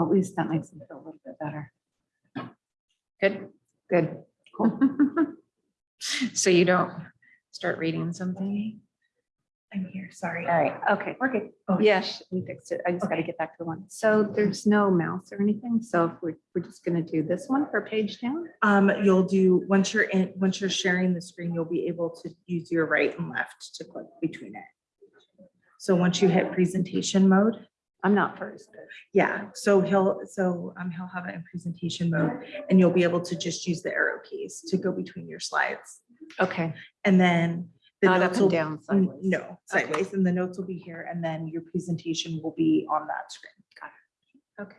At least that makes me feel a little bit better. Good. Good. Cool. So you don't start reading something? I'm here, sorry. All right. Okay, we're good. Oh. Yes, we fixed it. I just gotta get back to the one. So there's no mouse or anything. So if we're, we're just gonna do this one for page down. Um, you'll do, once you're in, once you're sharing the screen, you'll be able to use your right and left to click between it. So once you hit presentation mode, I'm not first. yeah, so he'll, so um, he'll have it in presentation mode and you'll be able to just use the arrow keys to go between your slides. Okay, And then. the not up notes will- and down Mm, sideways. No, sideways, and the notes will be here, and then your presentation will be on that screen. Got it. Okay.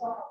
so,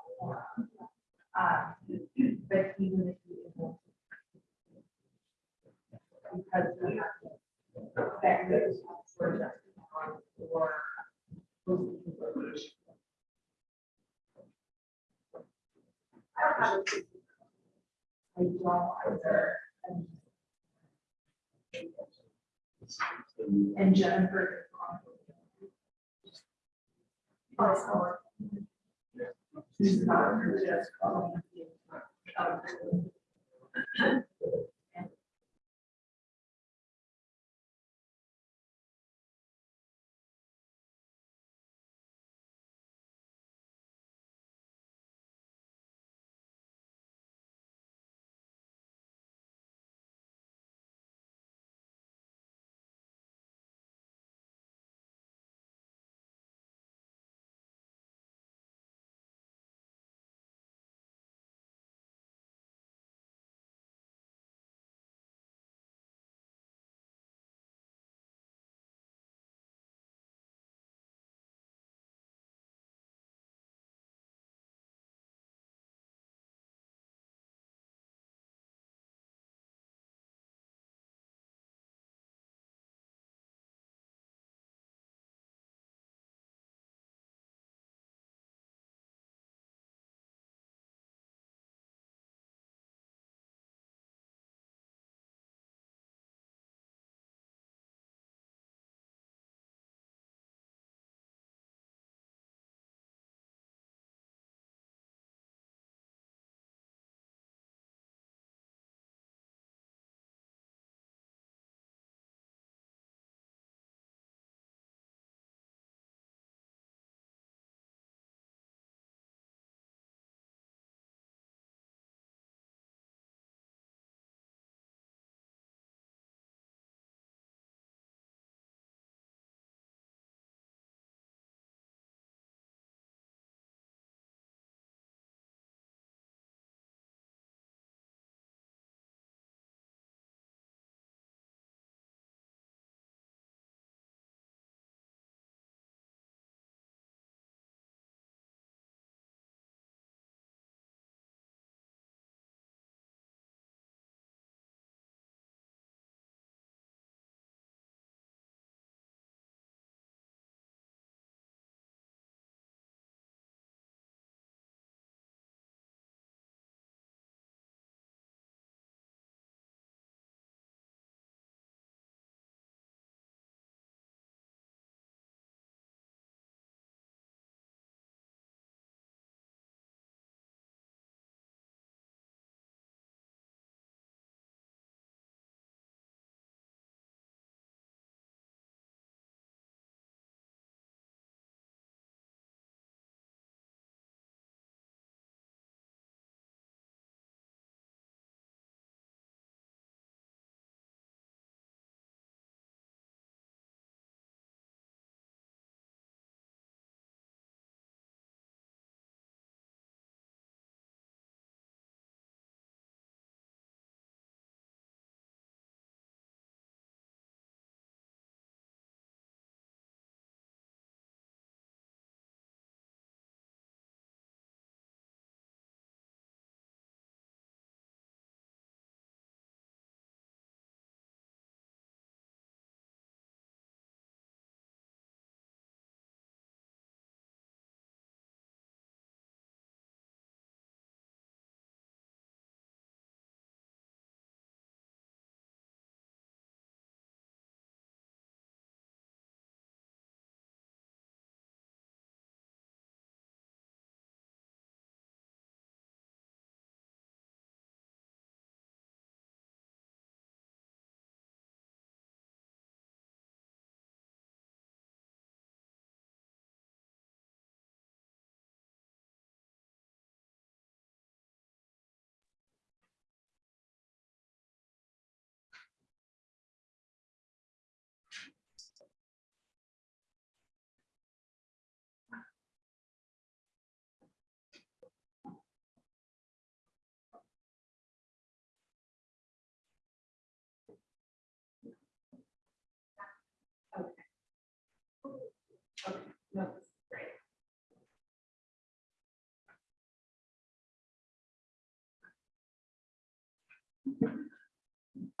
Okay, no, great.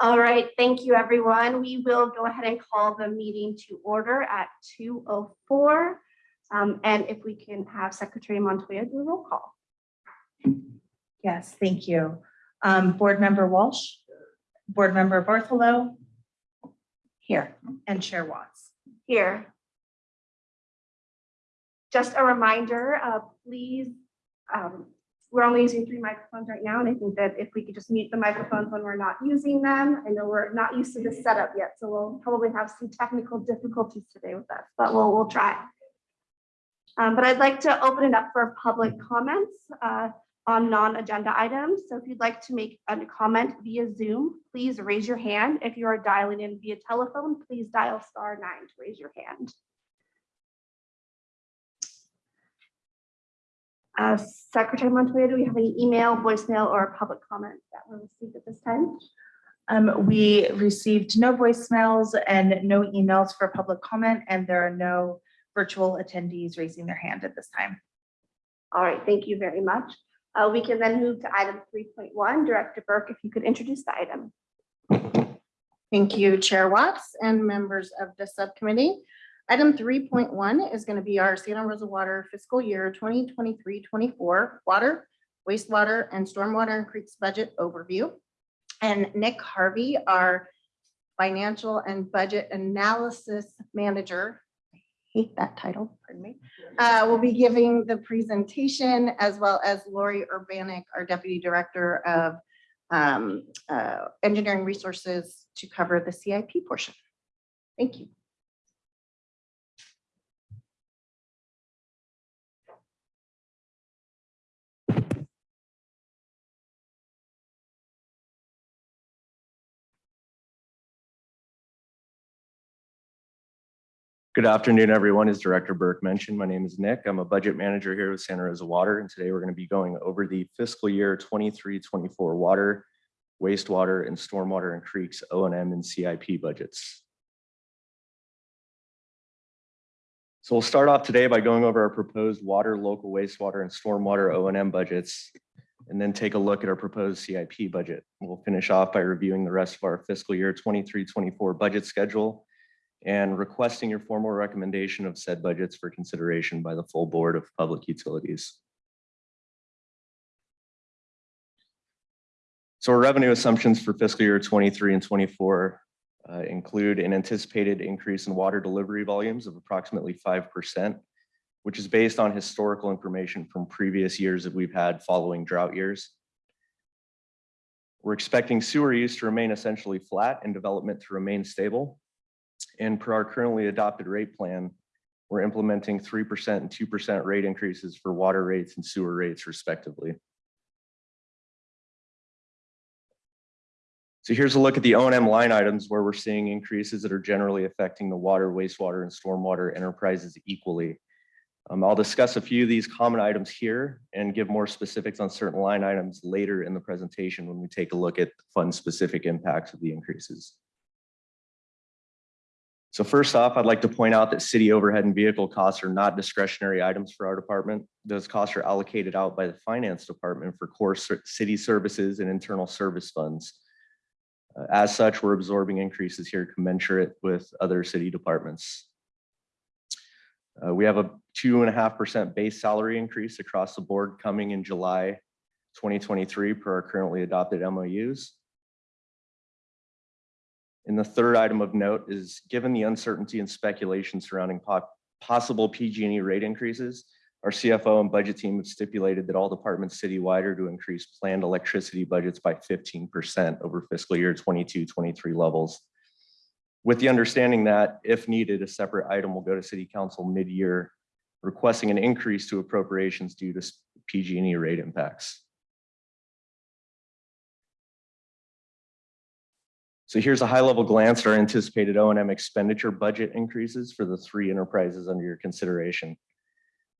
All right, thank you, everyone. We will go ahead and call the meeting to order at 2.04. Um, and if we can have Secretary Montoya do a roll call. Yes, thank you. Um, Board Member Walsh, Board Member Bartholow, here, and Chair Watts. Here. Just a reminder, uh, please, um, we're only using three microphones right now, and I think that if we could just mute the microphones when we're not using them, I know we're not used to this setup yet, so we'll probably have some technical difficulties today with that, but we'll, we'll try. Um, but I'd like to open it up for public comments, uh, on non-agenda items. So if you'd like to make a comment via Zoom, please raise your hand. If you are dialing in via telephone, please dial star nine to raise your hand. Uh, Secretary Montoya, do we have any email, voicemail, or public comment that were received at this time? Um, we received no voicemails and no emails for public comment, and there are no virtual attendees raising their hand at this time. All right, thank you very much. Uh, we can then move to item three point one. Director Burke, if you could introduce the item. Thank you, Chair Watts and members of the subcommittee. Item three point one is going to be our Santa Rosa Water fiscal year 2023-24 water, wastewater, and stormwater and creeks budget overview. And Nick Harvey, our financial and budget analysis manager, I hate that title, pardon me, uh, will be giving the presentation as well as Lori Urbanic, our deputy director of um, uh, engineering resources to cover the CIP portion. Thank you. Good afternoon, everyone. As Director Burke mentioned, my name is Nick. I'm a budget manager here with Santa Rosa Water, and today we're going to be going over the fiscal year 23-24 water, wastewater, and stormwater and creeks O and CIP budgets. So we'll start off today by going over our proposed water, local wastewater, and stormwater O and M budgets, and then take a look at our proposed CIP budget. We'll finish off by reviewing the rest of our fiscal year 23-24 budget schedule and requesting your formal recommendation of said budgets for consideration by the full Board of Public Utilities. So our revenue assumptions for fiscal year 23 and 24 uh, include an anticipated increase in water delivery volumes of approximately 5%, which is based on historical information from previous years that we've had following drought years. We're expecting sewer use to remain essentially flat and development to remain stable. And per our currently adopted rate plan, we're implementing 3% and 2% rate increases for water rates and sewer rates respectively. So here's a look at the O and M line items where we're seeing increases that are generally affecting the water, wastewater, and stormwater enterprises equally. Um, I'll discuss a few of these common items here and give more specifics on certain line items later in the presentation when we take a look at fund-specific impacts of the increases. So first off, I'd like to point out that city overhead and vehicle costs are not discretionary items for our department. Those costs are allocated out by the finance department for core city services and internal service funds. Uh, As such, we're absorbing increases here commensurate with other city departments. Uh, We have a two and a half percent base salary increase across the board coming in July 2023 per our currently adopted MOUs. And the third item of note is, given the uncertainty and speculation surrounding po- possible PG&E rate increases, our CFO and budget team have stipulated that all departments citywide are to increase planned electricity budgets by fifteen percent over fiscal year 22-23 levels. With the understanding that if needed, a separate item will go to city council mid-year requesting an increase to appropriations due to PG&E rate impacts. So here's a high-level glance at our anticipated O and M expenditure budget increases for the three enterprises under your consideration.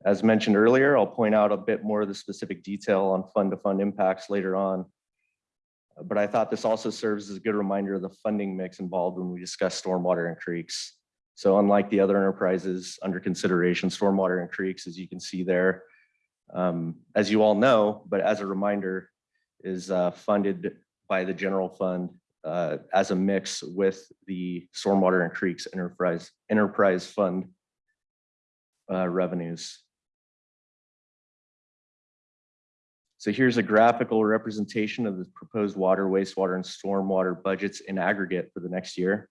As mentioned earlier, I'll point out a bit more of the specific detail on fund-to-fund impacts later on. But I thought this also serves as a good reminder of the funding mix involved when we discuss stormwater and creeks. So unlike the other enterprises under consideration, stormwater and creeks, as you can see there, um, as you all know, but as a reminder, is uh, funded by the general fund uh, as a mix with the Stormwater and Creeks Enterprise, Enterprise Fund uh, revenues. So here's a graphical representation of the proposed water, wastewater, and stormwater budgets in aggregate for the next year.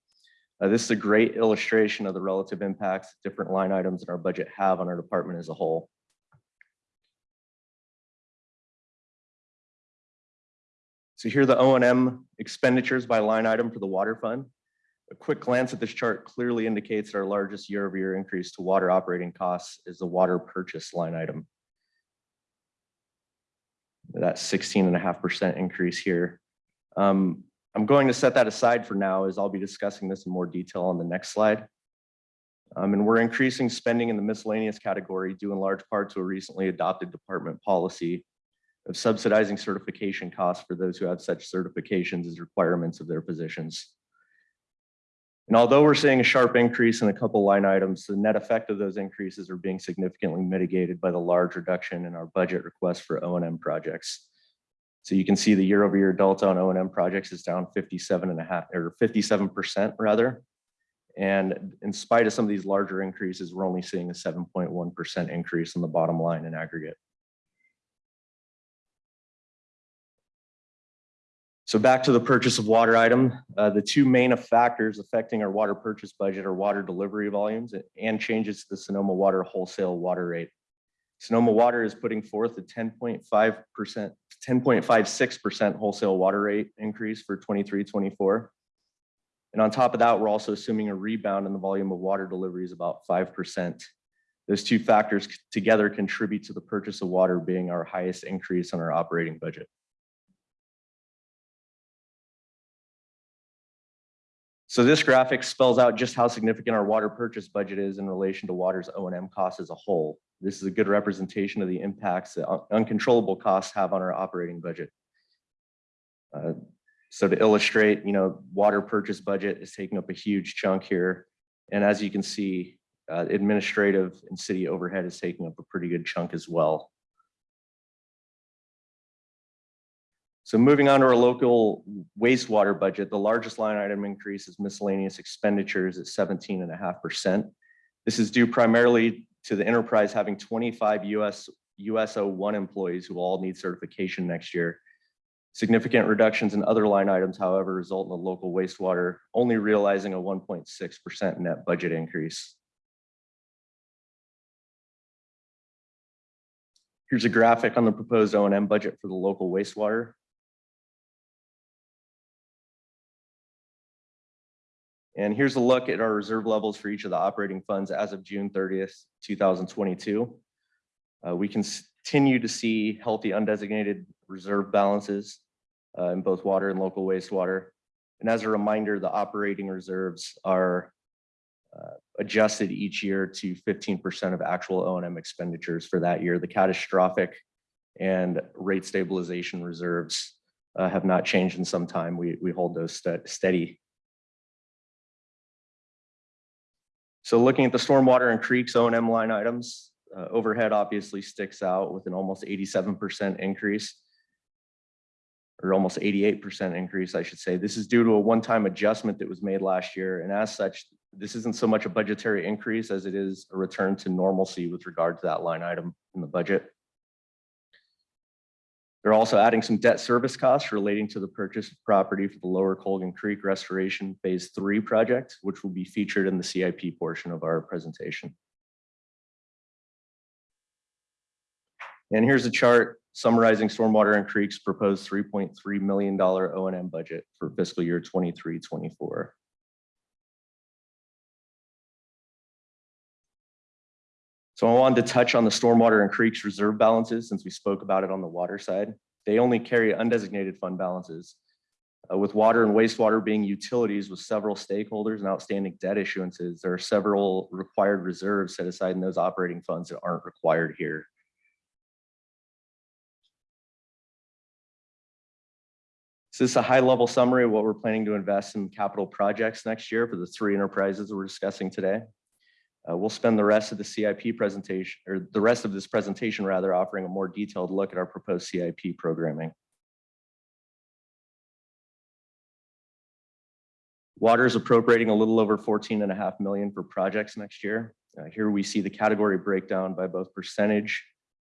Uh, This is a great illustration of the relative impacts different line items in our budget have on our department as a whole. So here are the O and M expenditures by line item for the water fund. A quick glance at this chart clearly indicates that our largest year-over-year increase to water operating costs is the water purchase line item. That sixteen and a half percent increase here. Um, I'm going to set that aside for now as I'll be discussing this in more detail on the next slide. Um, and we're increasing spending in the miscellaneous category due in large part to a recently adopted department policy of subsidizing certification costs for those who have such certifications as requirements of their positions. And although we're seeing a sharp increase in a couple line items, the net effect of those increases are being significantly mitigated by the large reduction in our budget request for O and M projects. So you can see the year over year delta on O and M projects is down 57 and a half or 57% rather. And in spite of some of these larger increases, we're only seeing a 7.1% increase on the bottom line in aggregate. So back to the purchase of water item, uh, the two main factors affecting our water purchase budget are water delivery volumes and changes to the Sonoma Water wholesale water rate. Sonoma Water is putting forth a ten point five percent, ten point five six percent wholesale water rate increase for 23-24. And on top of that, we're also assuming a rebound in the volume of water deliveries about five percent. Those two factors together contribute to the purchase of water being our highest increase on our operating budget. So this graphic spells out just how significant our water purchase budget is in relation to water's O and M costs as a whole. This is a good representation of the impacts that un- uncontrollable costs have on our operating budget. Uh, So to illustrate, you know, water purchase budget is taking up a huge chunk here. And as you can see, uh, administrative and city overhead is taking up a pretty good chunk as well. So moving on to our local wastewater budget, the largest line item increase is miscellaneous expenditures at seventeen and a half percent. This is due primarily to the enterprise having twenty-five US, USO one employees who all need certification next year. Significant reductions in other line items, however, result in the local wastewater only realizing a one point six percent net budget increase. Here's a graphic on the proposed O and M budget for the local wastewater. And here's a look at our reserve levels for each of the operating funds as of June thirtieth, two thousand twenty-two. Uh, we continue to see healthy undesignated reserve balances uh, in both water and local wastewater. And as a reminder, the operating reserves are uh, adjusted each year to fifteen percent of actual O and M expenditures for that year. The catastrophic and rate stabilization reserves uh, have not changed in some time. We, we hold those ste- steady So looking at the stormwater and creeks O and M line items, uh, overhead obviously sticks out with an almost eighty-seven percent increase. Or almost eighty-eight percent increase, I should say. This is due to a one-time adjustment that was made last year. And as such, this isn't so much a budgetary increase as it is a return to normalcy with regard to that line item in the budget. They're also adding some debt service costs relating to the purchase of property for the Lower Colgan Creek Restoration Phase Three project, which will be featured in the CIP portion of our presentation. And here's a chart summarizing Stormwater and Creek's proposed three point three million dollar O and M budget for fiscal year 23-24. So I wanted to touch on the stormwater and creeks reserve balances since we spoke about it on the water side. They only carry undesignated fund balances. Uh, with water and wastewater being utilities with several stakeholders and outstanding debt issuances, there are several required reserves set aside in those operating funds that aren't required here. So this is a high level summary of what we're planning to invest in capital projects next year for the three enterprises we're discussing today. Uh, we'll spend the rest of the CIP presentation, or the rest of this presentation rather, offering a more detailed look at our proposed CIP programming. Water is appropriating a little over 14 and a half million for projects next year. Uh, Here we see the category breakdown by both percentage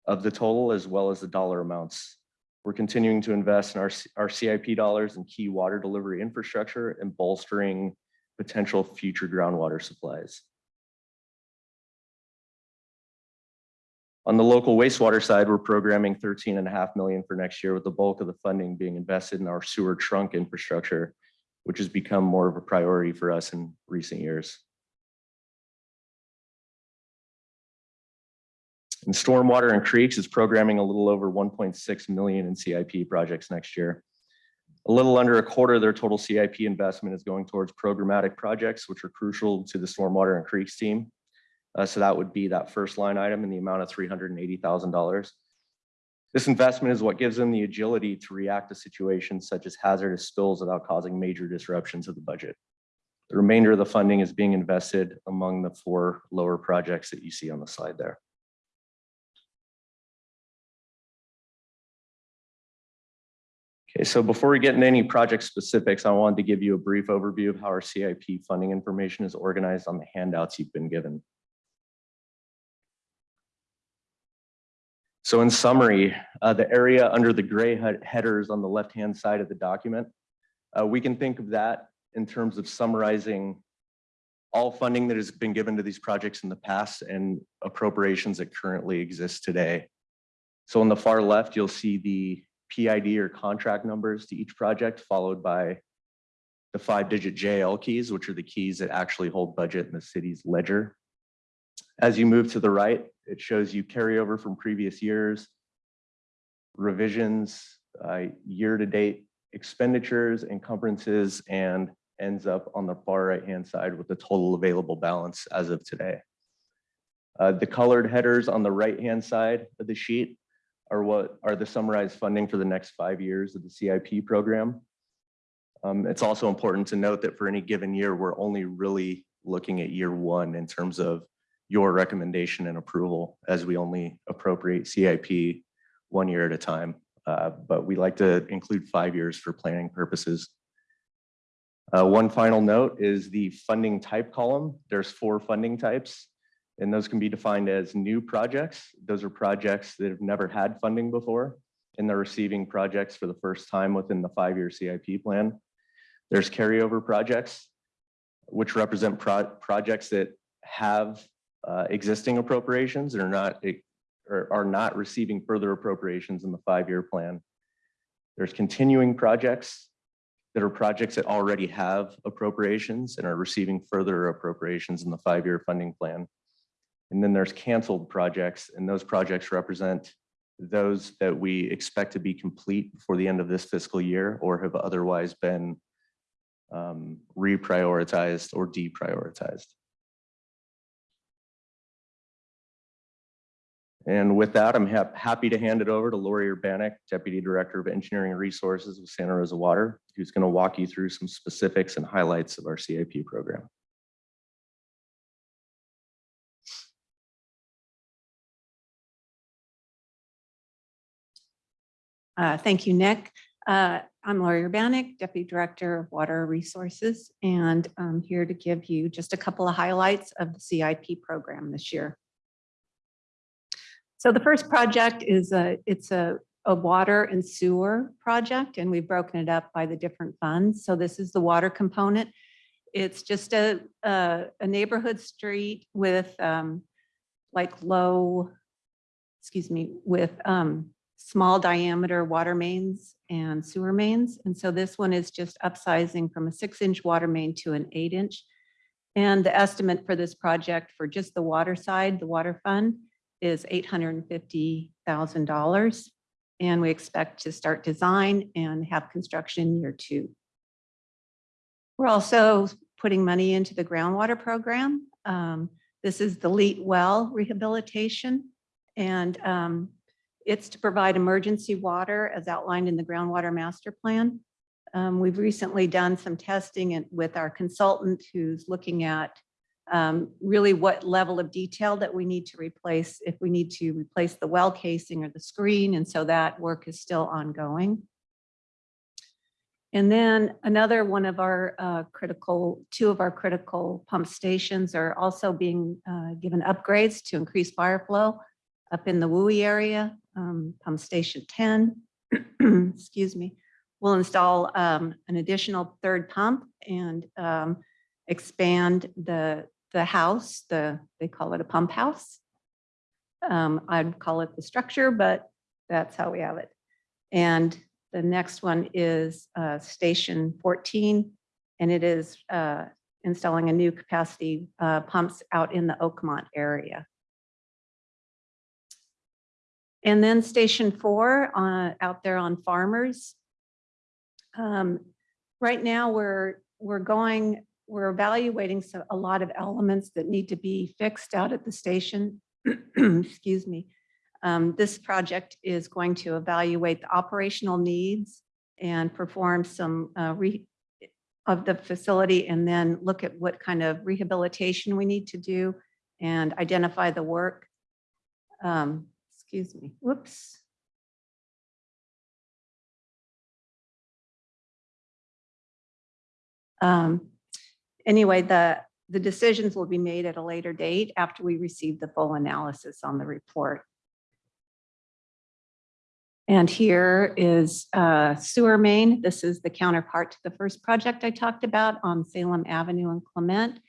of the total as well as the dollar amounts. We're continuing to invest in our, our CIP dollars and key water delivery infrastructure and bolstering potential future groundwater supplies. On the local wastewater side, we're programming 13 and a half million for next year with the bulk of the funding being invested in our sewer trunk infrastructure, which has become more of a priority for us in recent years. And stormwater and creeks is programming a little over 1.6 million in CIP projects next year. A little under a quarter of their total CIP investment is going towards programmatic projects, which are crucial to the stormwater and creeks team. Uh, so that would be that first line item in the amount of three hundred and eighty thousand dollars. This investment is what gives them the agility to react to situations such as hazardous spills without causing major disruptions of the budget. The remainder of the funding is being invested among the four lower projects that you see on the slide there. Okay, so before we get into any project specifics, I wanted to give you a brief overview of how our CIP funding information is organized on the handouts you've been given. So in summary, uh, the area under the gray headers on the left-hand side of the document, uh, we can think of that in terms of summarizing all funding that has been given to these projects in the past and appropriations that currently exist today. So on the far left, you'll see the PID or contract numbers to each project, followed by the five-digit JL keys, which are the keys that actually hold budget in the city's ledger. As you move to the right, it shows you carryover from previous years, revisions, uh, year-to-date expenditures, encumbrances, and ends up on the far right-hand side with the total available balance as of today. Uh, The colored headers on the right-hand side of the sheet are what are the summarized funding for the next five years of the CIP program. Um, It's also important to note that for any given year, we're only really looking at year one in terms of your recommendation and approval, as we only appropriate CIP one year at a time. Uh, But we like to include five years for planning purposes. Uh, One final note is the funding type column. There's four funding types. And those can be defined as new projects. Those are projects that have never had funding before. And they're receiving projects for the first time within the five-year CIP plan. There's carryover projects, which represent pro- projects that have uh, existing appropriations and are not, are not receiving further appropriations in the five-year plan. There's continuing projects that are projects that already have appropriations and are receiving further appropriations in the five-year funding plan. And then there's canceled projects, and those projects represent those that we expect to be complete before the end of this fiscal year or have otherwise been um, reprioritized or deprioritized. And with that, I'm hap- happy to hand it over to Lori Urbanek, Deputy Director of Engineering Resources with Santa Rosa Water, who's going to walk you through some specifics and highlights of our CIP program. Uh, Thank you, Nick. Uh, I'm Lori Urbanek, Deputy Director of Water Resources, and I'm here to give you just a couple of highlights of the CIP program this year. So the first project is a, it's a, a water and sewer project, and we've broken it up by the different funds. So this is the water component. It's just a, a a neighborhood street with um, like low, excuse me, with um, small diameter water mains and sewer mains. And so this one is just upsizing from a six inch water main to an eight inch. And the estimate for this project for just the water side, the water fund, is eight hundred and we expect to start design and have construction year two. We're also putting money into the groundwater program. Um, This is the Leet Well rehabilitation. And um, it's to provide emergency water as outlined in the groundwater master plan. Um, We've recently done some testing with our consultant who's looking at um, really what level of detail that we need to replace, if we need to replace the well casing or the screen. And so that work is still ongoing. And then another one of our uh, critical, two of our critical pump stations are also being uh, given upgrades to increase fire flow up in the Wooey area, um, pump station 10, excuse me. We'll install um, an additional third pump and um, expand the, the house, the, they call it a pump house. Um, I'd call it the structure, but that's how we have it. And the next one is uh, Station 14, and it is uh, installing a new capacity uh, pumps out in the Oakmont area. And then Station 4 uh, out there on Farmers. Um, Right now, we're, we're going, we're evaluating so- a lot of elements that need to be fixed out at the station. Excuse me. Um, This project is going to evaluate the operational needs and perform some uh, re of the facility and then look at what kind of rehabilitation we need to do and identify the work. Um, Excuse me, whoops. Um, Anyway, the, the decisions will be made at a later date after we receive the full analysis on the report. And here is uh, sewer main. This is the counterpart to the first project I talked about on Salem Avenue and Clement.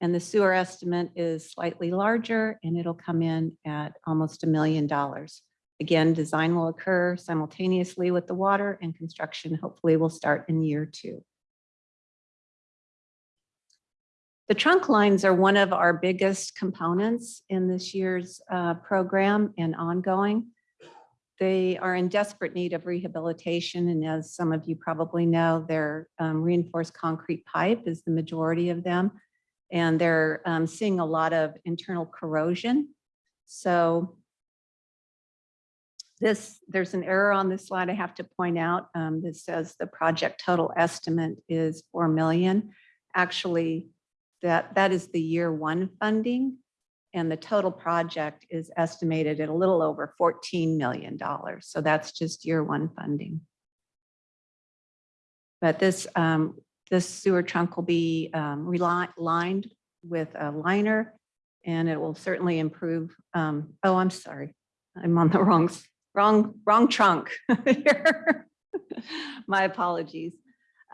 And the sewer estimate is slightly larger and it'll come in at almost a million dollars. Again, design will occur simultaneously with the water and construction hopefully will start in year two. The trunk lines are one of our biggest components in this year's uh, program and ongoing. They are in desperate need of rehabilitation, and as some of you probably know, their um, reinforced concrete pipe is the majority of them. And they're um, seeing a lot of internal corrosion. So this, there's an error on this slide I have to point out. Um, This says the project total estimate is 4 million. Actually, that, that is the year one funding. And the total project is estimated at a little over $14 million. So that's just year one funding. But this, um, this sewer trunk will be um, lined with a liner and it will certainly improve. um, Oh, I'm sorry. I'm on the wrong, wrong, wrong trunk here. My apologies.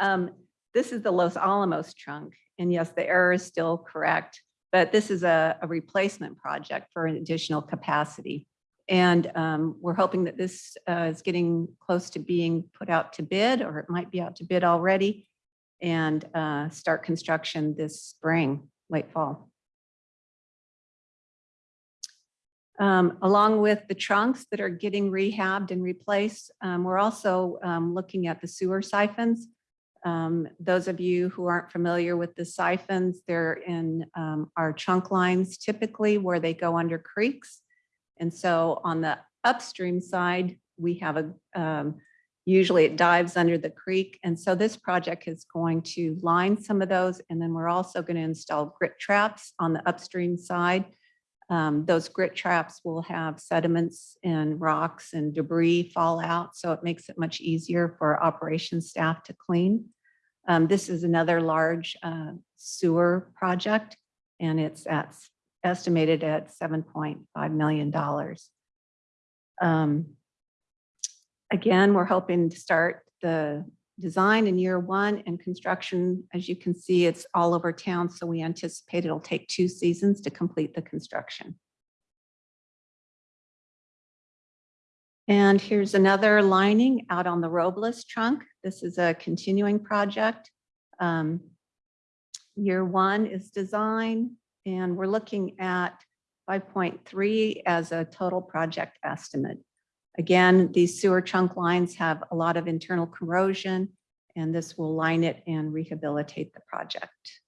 Um, This is the Los Alamos trunk. And yes, the error is still correct, but this is a, a replacement project for an additional capacity. And um, we're hoping that this uh, is getting close to being put out to bid, or it might be out to bid already, and uh, start construction this spring, late fall. Um, Along with the trunks that are getting rehabbed and replaced, um, we're also um, looking at the sewer siphons. Um, Those of you who aren't familiar with the siphons, they're in um, our trunk lines typically where they go under creeks. And so on the upstream side, we have a, um, usually it dives under the creek. And so this project is going to line some of those. And then we're also going to install grit traps on the upstream side. Um, Those grit traps will have sediments and rocks and debris fall out. So it makes it much easier for operations staff to clean. Um, This is another large uh, sewer project and it's at estimated at $7.5 million. Um, Again, we're hoping to start the design in year one and construction. As you can see, it's all over town, so we anticipate it'll take two seasons to complete the construction. And here's another lining out on the Robles trunk. This is a continuing project. Um, Year one is design, and we're looking at 5.3 as a total project estimate. Again, these sewer trunk lines have a lot of internal corrosion, and this will line it and rehabilitate the project.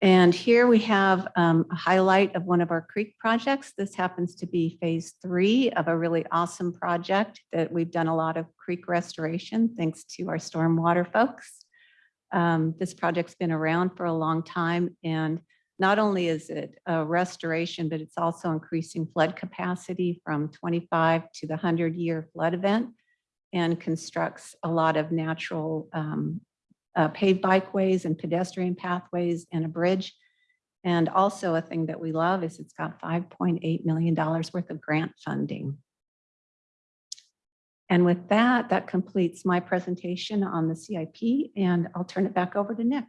And here we have um, a highlight of one of our creek projects. This happens to be phase three of a really awesome project that we've done a lot of creek restoration thanks to our stormwater folks. Um, This project's been around for a long time and not only is it a restoration, but it's also increasing flood capacity from 25 to the 100-year flood event. and constructs a lot of natural um, uh, paved bikeways and pedestrian pathways and a bridge. And also a thing that we love is it's got $5.8 million worth of grant funding. And with that, that completes my presentation on the CIP and I'll turn it back over to Nick.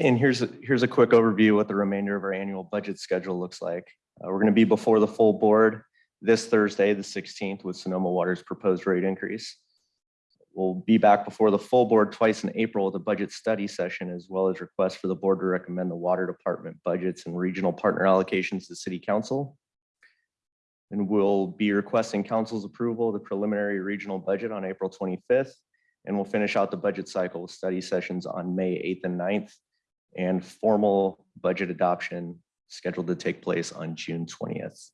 And here's, a- here's a quick overview of what the remainder of our annual budget schedule looks like. Uh, We're going to be before the full board this Thursday, the 16th, with Sonoma Water's proposed rate increase. We'll be back before the full board twice in April with a budget study session, as well as requests for the board to recommend the water department budgets and regional partner allocations to city council. And we'll be requesting council's approval of the preliminary regional budget on April 25th. And we'll finish out the budget cycle with study sessions on May 8th and 9th and formal budget adoption scheduled to take place on June twentieth.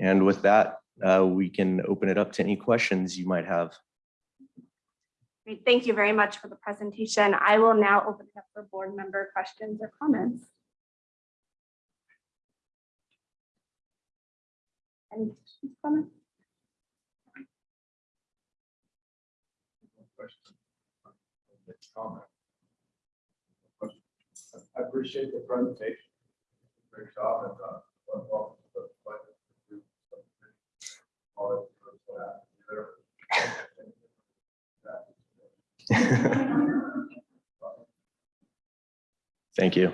And with that, uh, we can open it up to any questions you might have. Great, Thank you very much for the presentation. I will now open it up for board member questions or comments. Any questions, comments? I appreciate the presentation. Great job and, uh, well, well, the budget to do something. All it was that, Thank you.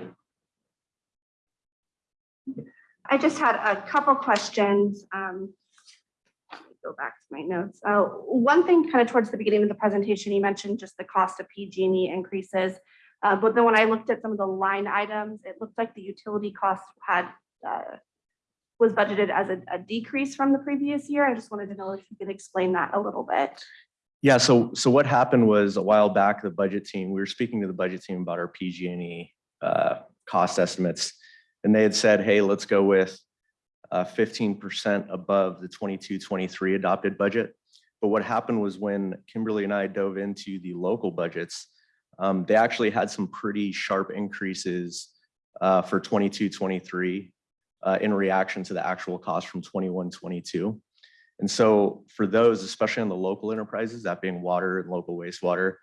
I just had a couple questions. um, let me Go back to my notes. Uh, One thing kind of towards the beginning of the presentation, you mentioned just the cost of PG&E increases. Uh, But then when I looked at some of the line items, it looked like the utility cost had uh, was budgeted as a- a decrease from the previous year. I just wanted to know if you could explain that a little bit. Yeah, so, so what happened was a while back, the budget team, we were speaking to the budget team about our PG&E uh, cost estimates. And they had said, hey, let's go with uh, fifteen percent above the 22-23 adopted budget. But what happened was when Kimberly and I dove into the local budgets, um, they actually had some pretty sharp increases uh, for 22-23 uh, in reaction to the actual cost from 21-22. And so for those, especially on the local enterprises, that being water and local wastewater,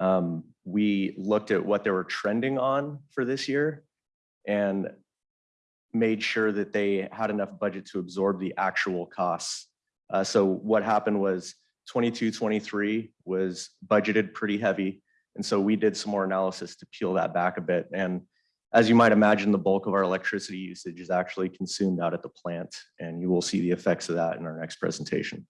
um, we looked at what they were trending on for this year and made sure that they had enough budget to absorb the actual costs. Uh, so what happened was 22, 23 was budgeted pretty heavy. And so we did some more analysis to peel that back a bit. And as you might imagine, the bulk of our electricity usage is actually consumed out at the plant. And you will see the effects of that in our next presentation.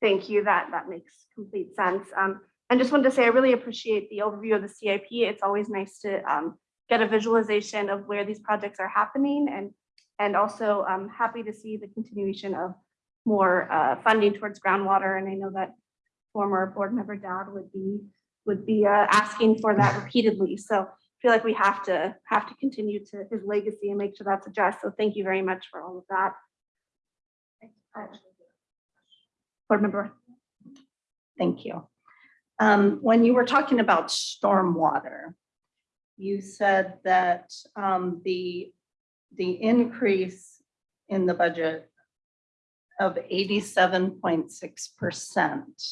Thank you. That, that makes complete sense. Um, and just wanted to say, I really appreciate the overview of the CIP. It's always nice to, um, get a visualization of where these projects are happening and, and also, um, happy to see the continuation of more, uh, funding towards groundwater. And I know that former board member Dowd would be, would be, uh, asking for that repeatedly. So I feel like we have to, have to continue to his legacy and make sure that's addressed. So thank you very much for all of that. Uh, Board member. Thank you. Um, when you were talking about stormwater, you said that, um, the, the increase in the budget of eighty-seven point six percent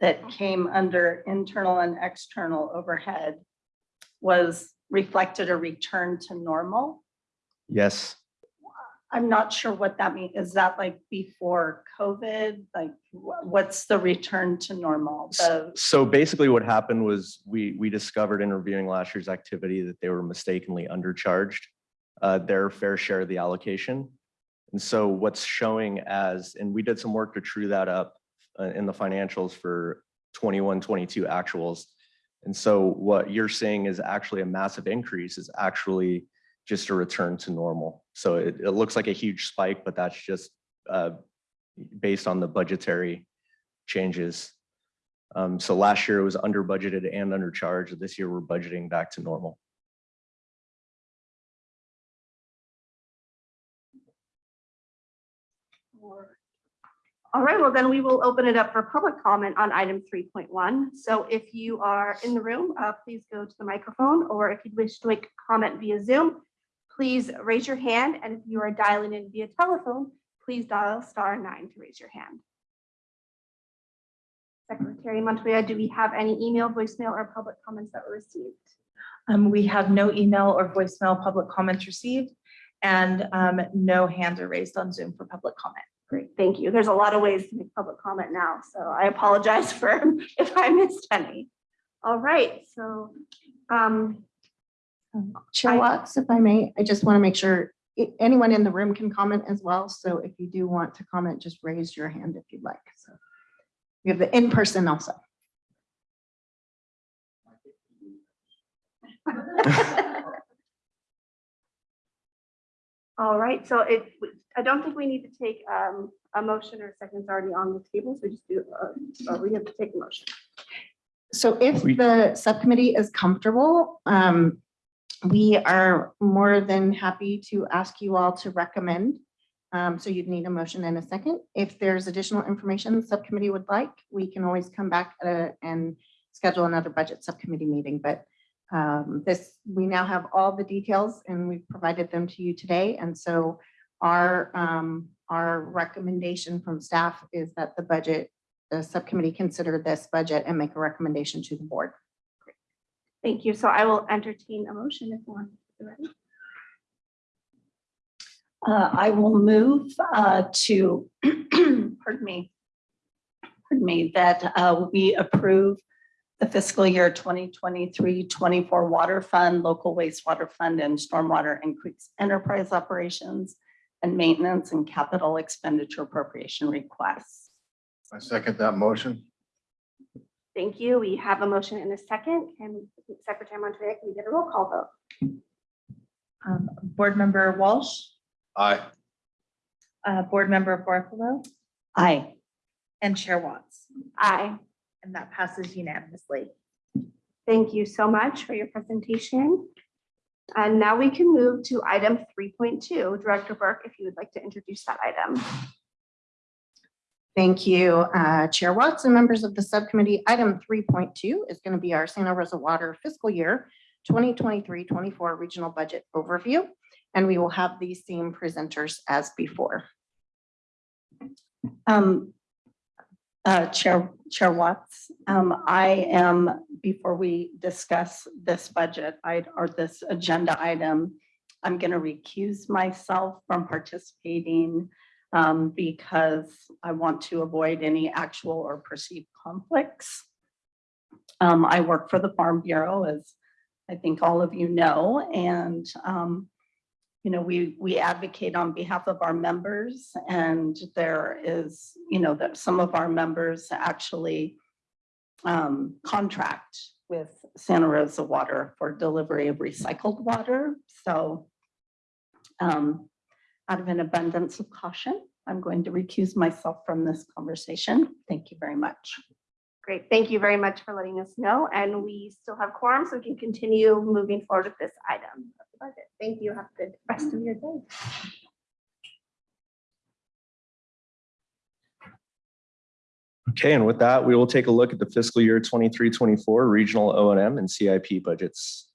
that came under internal and external overhead was reflected a return to normal. Yes. I'm not sure what that means. Is that like before COVID? Like, what's the return to normal? The So basically what happened was we, we discovered in reviewing last year's activity that they were mistakenly undercharged uh, their fair share of the allocation. And so what's showing as, and we did some work to true that up uh, in the financials for 21, 22 actuals. And so what you're seeing is actually a massive increase is actually just a return to normal. So it, it looks like a huge spike, but that's just uh, based on the budgetary changes. Um, so last year it was under budgeted and undercharged. This year we're budgeting back to normal. All right, well, then we will open it up for public comment on item three point one. So if you are in the room, uh, please go to the microphone, or if you'd wish to make a comment via Zoom, please raise your hand, and if you are dialing in via telephone, please dial star nine to raise your hand. Secretary Montoya, do we have any email, voicemail, or public comments that were received? Um, we have no email or voicemail public comments received and, um, no hands are raised on Zoom for public comment. Great, thank you. There's a lot of ways to make public comment now, so I apologize for if I missed any. All right, so, um, Chair I- Watts, if I may, I just want to make sure i- anyone in the room can comment as well. So if you do want to comment, just raise your hand if you'd like. So we have the in-person also. all right, so it, I don't think we need to take um, a motion or seconds already on the table, so just do, uh, uh, we have to take a motion. So if the subcommittee is comfortable, um, we are more than happy to ask you all to recommend. Um, so you'd need a motion and a second. If there's additional information the subcommittee would like, we can always come back and schedule another budget subcommittee meeting, but um, this, we now have all the details and we've provided them to you today. And so our, um, our recommendation from staff is that the budget the subcommittee consider this budget and make a recommendation to the board. Thank you. So I will entertain a motion if one. is ready. Uh, I will move uh, to, pardon me, pardon me, that uh, we approve the fiscal year 2023-24 water fund, local wastewater fund, and stormwater and creeks enterprise operations and maintenance and capital expenditure appropriation requests. I second that motion. Thank you. We have a motion in a second. Can Secretary Montoya, can we get a roll call vote? Um, Board Member Walsh, Aye. uh, Board Member Bartholomew, Aye. and Chair Watts. Aye. And that passes unanimously. Thank you so much for your presentation. And now we can move to item three point two. Director Burke, if you would like to introduce that item. Thank you, uh, Chair Watts and members of the subcommittee. Item three point two is going to be our Santa Rosa Water fiscal year 2023-24 regional budget overview. And we will have these same presenters as before. Um, uh, Chair, Chair Watts, um, I am, before we discuss this budget, or this agenda item, I'm gonna recuse myself from participating um, because I want to avoid any actual or perceived conflicts. Um, I work for the Farm Bureau, as I think all of you know, and um, you know, we, we advocate on behalf of our members and there is, you know, that some of our members actually um, contract with Santa Rosa Water for delivery of recycled water. So um, out of an abundance of caution, I'm going to recuse myself from this conversation. Thank you very much. Great. Thank you very much for letting us know. And we still have quorum, so we can continue moving forward with this item of the budget. Thank you. Have a good rest of your day. Okay, and with that, we will take a look at the fiscal year 23-24 regional O and M and CIP budgets.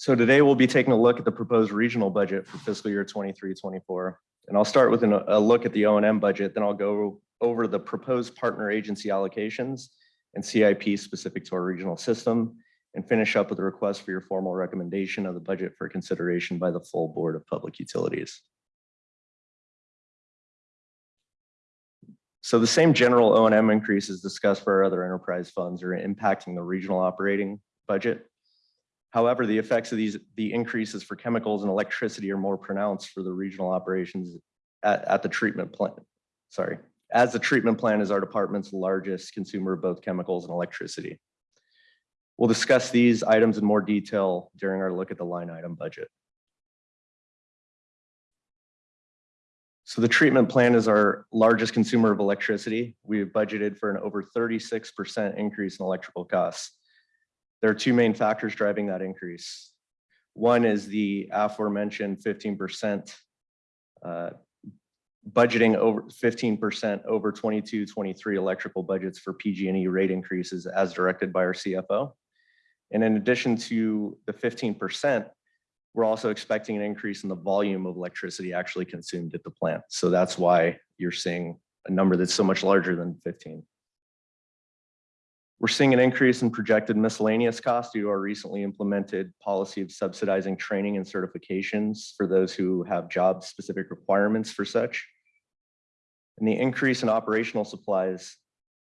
So today we'll be taking a look at the proposed regional budget for fiscal year 23-24, And I'll start with an- a look at the O and M budget, then I'll go over the proposed partner agency allocations and CIP specific to our regional system, and finish up with a request for your formal recommendation of the budget for consideration by the full Board of Public Utilities. So the same general O and M increases discussed for our other enterprise funds are impacting the regional operating budget. However, the effects of these, the increases for chemicals and electricity are more pronounced for the regional operations at, at the treatment plant. Sorry, as the treatment plant is our department's largest consumer of both chemicals and electricity. We'll discuss these items in more detail during our look at the line item budget. So the treatment plant is our largest consumer of electricity. We have budgeted for an over thirty-six percent increase in electrical costs. There are two main factors driving that increase. One is the aforementioned fifteen percent uh, budgeting over fifteen percent over 22-23 electrical budgets for PG&E rate increases as directed by our CFO. And in addition to the fifteen percent, we're also expecting an increase in the volume of electricity actually consumed at the plant. So that's why you're seeing a number that's so much larger than fifteen. We're seeing an increase in projected miscellaneous costs due to our recently implemented policy of subsidizing training and certifications for those who have job-specific requirements for such. And the increase in operational supplies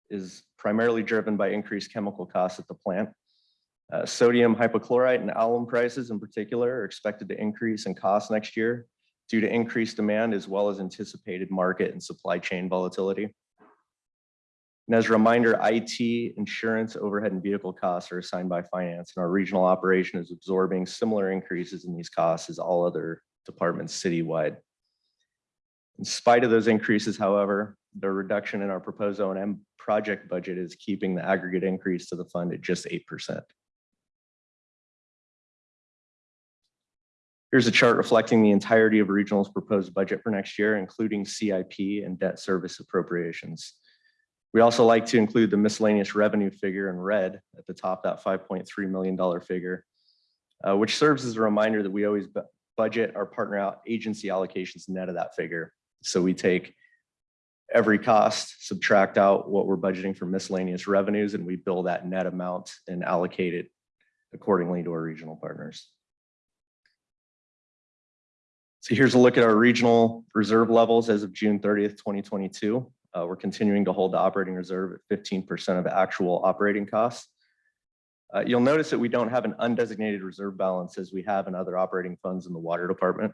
is primarily driven by increased chemical costs at the plant. Uh, Sodium hypochlorite and alum prices in particular are expected to increase in cost next year due to increased demand as well as anticipated market and supply chain volatility. And as a reminder, IT, insurance, overhead, and vehicle costs are assigned by finance, and our regional operation is absorbing similar increases in these costs as all other departments citywide. In spite of those increases, however, the reduction in our proposed O and M project budget is keeping the aggregate increase to the fund at just eight percent. Here's a chart reflecting the entirety of regional's proposed budget for next year, including CIP and debt service appropriations. We also like to include the miscellaneous revenue figure in red at the top, that $5.3 million figure, uh, which serves as a reminder that we always budget our partner out agency allocations net of that figure. So we take every cost, subtract out what we're budgeting for miscellaneous revenues, and we bill that net amount and allocate it accordingly to our regional partners. So here's a look at our regional reserve levels as of June thirtieth, twenty twenty-two. Uh, we're continuing to hold the operating reserve at fifteen percent of actual operating costs. Uh, you'll notice that we don't have an undesignated reserve balance as we have in other operating funds in the water department.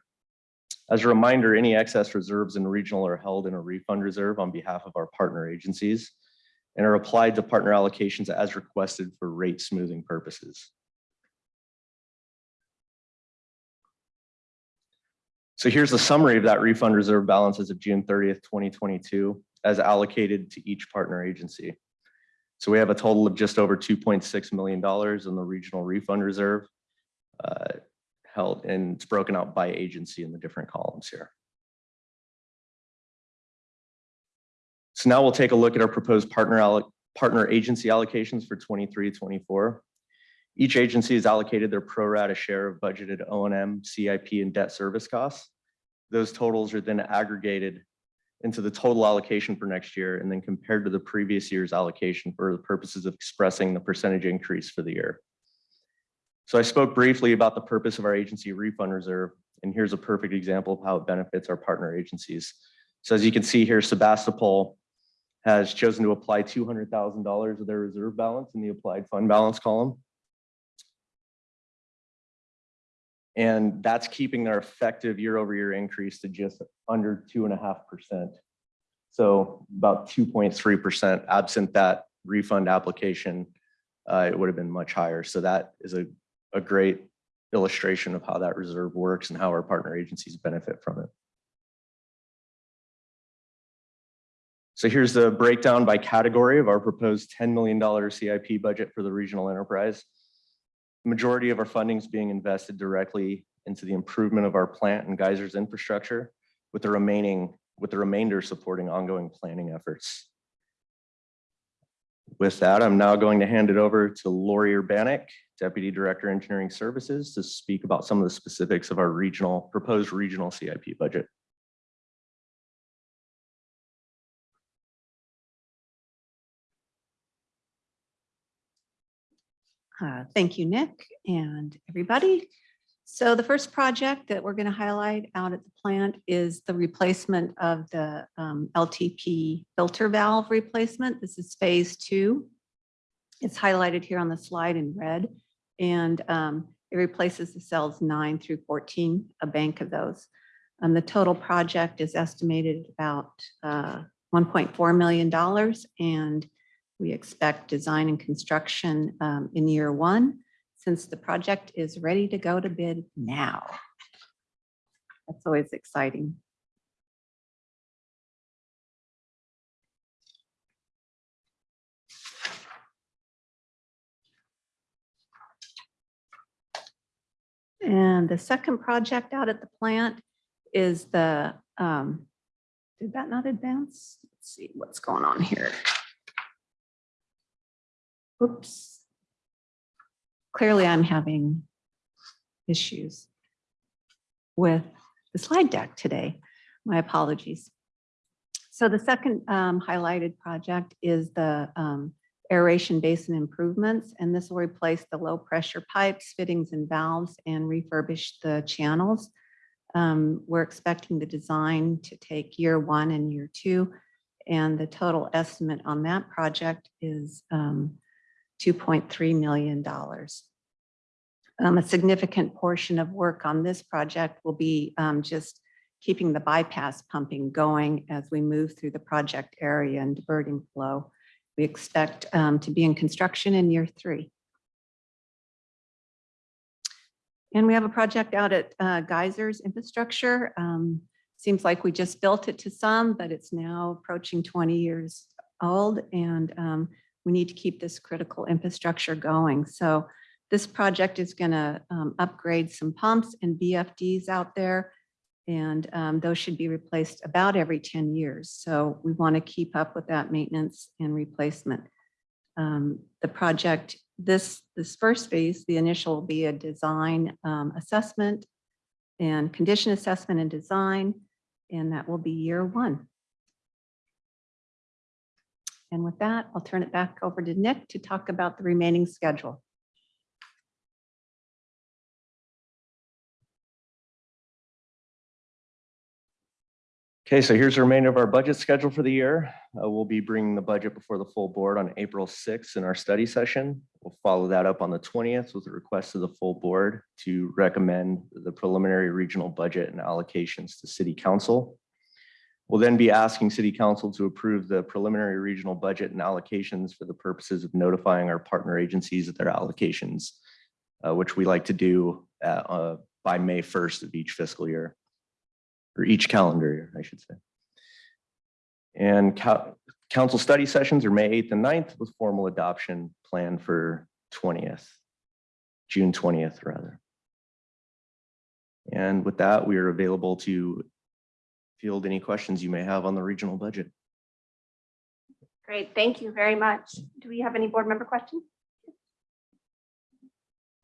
As a reminder, any excess reserves in regional are held in a refund reserve on behalf of our partner agencies and are applied to partner allocations as requested for rate smoothing purposes. So here's the summary of that refund reserve balance as of June thirtieth, twenty twenty-two, as allocated to each partner agency. So we have a total of just over two point six million dollars in the regional refund reserve uh, held, and it's broken out by agency in the different columns here. So now we'll take a look at our proposed partner partner agency allocations for 23-24. Each agency has allocated their pro rata share of budgeted O and M, CIP, and debt service costs. Those totals are then aggregated into the total allocation for next year and then compared to the previous year's allocation for the purposes of expressing the percentage increase for the year. So I spoke briefly about the purpose of our agency refund reserve, and here's a perfect example of how it benefits our partner agencies. So as you can see here, Sebastopol has chosen to apply two hundred thousand dollars of their reserve balance in the applied fund balance column. And that's keeping their effective year over year increase to just under two and a half percent. So about two point three percent absent that refund application, uh, it would have been much higher. So that is a, a great illustration of how that reserve works and how our partner agencies benefit from it. So here's the breakdown by category of our proposed $10 million CIP budget for the regional enterprise. Majority of our funding is being invested directly into the improvement of our plant and geysers infrastructure, with the remaining, with the remainder supporting ongoing planning efforts. With that, I'm now going to hand it over to Lori Urbanek, Deputy Director Engineering Services, to speak about some of the specifics of our regional, proposed regional CIP budget. Uh, Thank you, Nick, and everybody. So the first project that we're going to highlight out at the plant is the replacement of the um, LTP filter valve replacement. This is phase two. It's highlighted here on the slide in red, and um, it replaces the cells nine through 14, a bank of those. And the total project is estimated at about uh, $1.4 million, and we expect design and construction um, in year one, since the project is ready to go to bid now. That's always exciting. And the second project out at the plant is the um, Did that not advance? Let's see what's going on here. Oops. Clearly, I'm having issues with the slide deck today. My apologies. So the second um, highlighted project is the um, aeration basin improvements, and this will replace the low pressure pipes, fittings and valves and refurbish the channels. Um, We're expecting the design to take year one and year two. And the total estimate on that project is um, $2.3 million. Um, A significant portion of work on this project will be um, just keeping the bypass pumping going as we move through the project area and diverting flow. We expect um, to be in construction in year three. And we have a project out at uh, Geysers Infrastructure. Um, Seems like we just built it to some, but it's now approaching 20 years old and um, we need to keep this critical infrastructure going. So this project is going to upgrade some pumps and VFDs out there. And um, those should be replaced about every 10 years. So we want to keep up with that maintenance and replacement. Um, The project, this, this first phase, the initial will be a design um, assessment and condition assessment and design, and that will be year one. And with that, I'll turn it back over to Nick to talk about the remaining schedule. Okay, so here's the remainder of our budget schedule for the year. Uh, We'll be bringing the budget before the full board on April 6th in our study session. We'll follow that up on the 20th with a request to the full board to recommend the preliminary regional budget and allocations to city council. We'll then be asking city council to approve the preliminary regional budget and allocations for the purposes of notifying our partner agencies of their allocations, uh, which we like to do uh, uh, by May 1st of each fiscal year or each calendar year, I should say. And coun- council study sessions are May 8th and 9th with formal adoption planned for 20th, June 20th, rather. And with that, we are available to field any questions you may have on the regional budget. Great, thank you very much. Do we have any board member questions?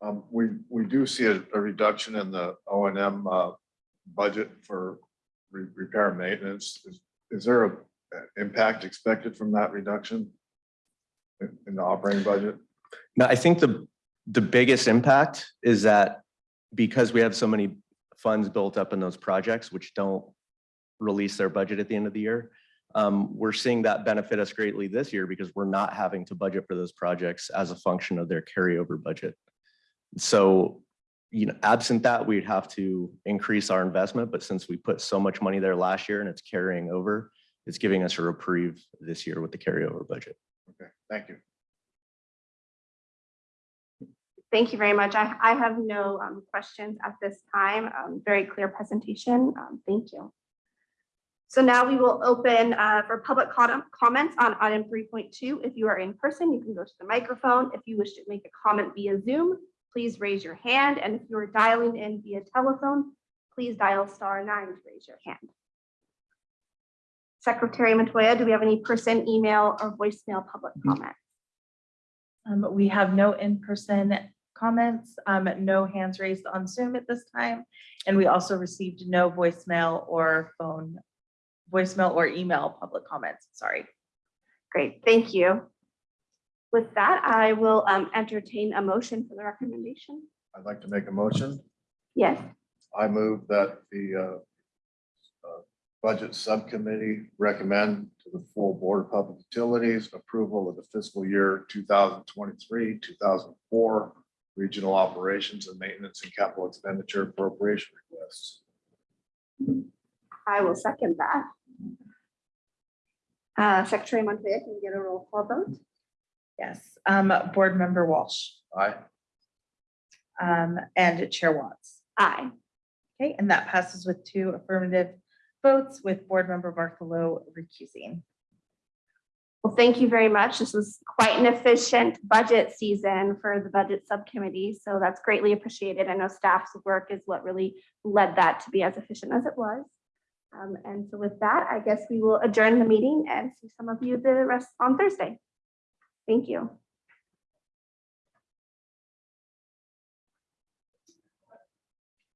Um, we, we do see a, a reduction in the O and M, uh, budget for re- repair and maintenance. Is, is there a a impact expected from that reduction? In, in the operating budget? Now, I think the, the biggest impact is that because we have so many funds built up in those projects, which don't release their budget at the end of the year, um, we're seeing that benefit us greatly this year because we're not having to budget for those projects as a function of their carryover budget. So, you know, absent that, we'd have to increase our investment, but since we put so much money there last year and it's carrying over, it's giving us a reprieve this year with the carryover budget. Okay, thank you. Thank you very much. I, I have no um, questions at this time. Um, Very clear presentation. Um, Thank you. So now we will open uh, for public com- comments on item 3.2. If you are in person, you can go to the microphone. If you wish to make a comment via Zoom, please raise your hand. And if you are dialing in via telephone, please dial star nine to raise your hand. Secretary Montoya, do we have any person, email, or voicemail public comment? Um, we have no in-person comments, um, no hands raised on Zoom at this time. And we also received no voicemail or phone, voicemail or email public comments, sorry. Great, thank you. With that, I will um, entertain a motion for the recommendation. I'd like to make a motion. Yes, I move that the, uh, uh, Budget Subcommittee recommend to the full Board of Public Utilities approval of the fiscal year two thousand twenty-three, two thousand four regional operations and maintenance and capital expenditure appropriation requests. I will second that. Uh, Secretary Montoya, can we get a roll call vote? Yes, um, Board Member Walsh, Aye. um, and Chair Watts. Aye. Okay, and that passes with two affirmative votes with Board Member Bartholow recusing. Well, thank you very much. This was quite an efficient budget season for the Budget Subcommittee, so that's greatly appreciated. I know staff's work is what really led that to be as efficient as it was. Um, and so with that, I guess we will adjourn the meeting and see some of you the rest on Thursday. Thank you.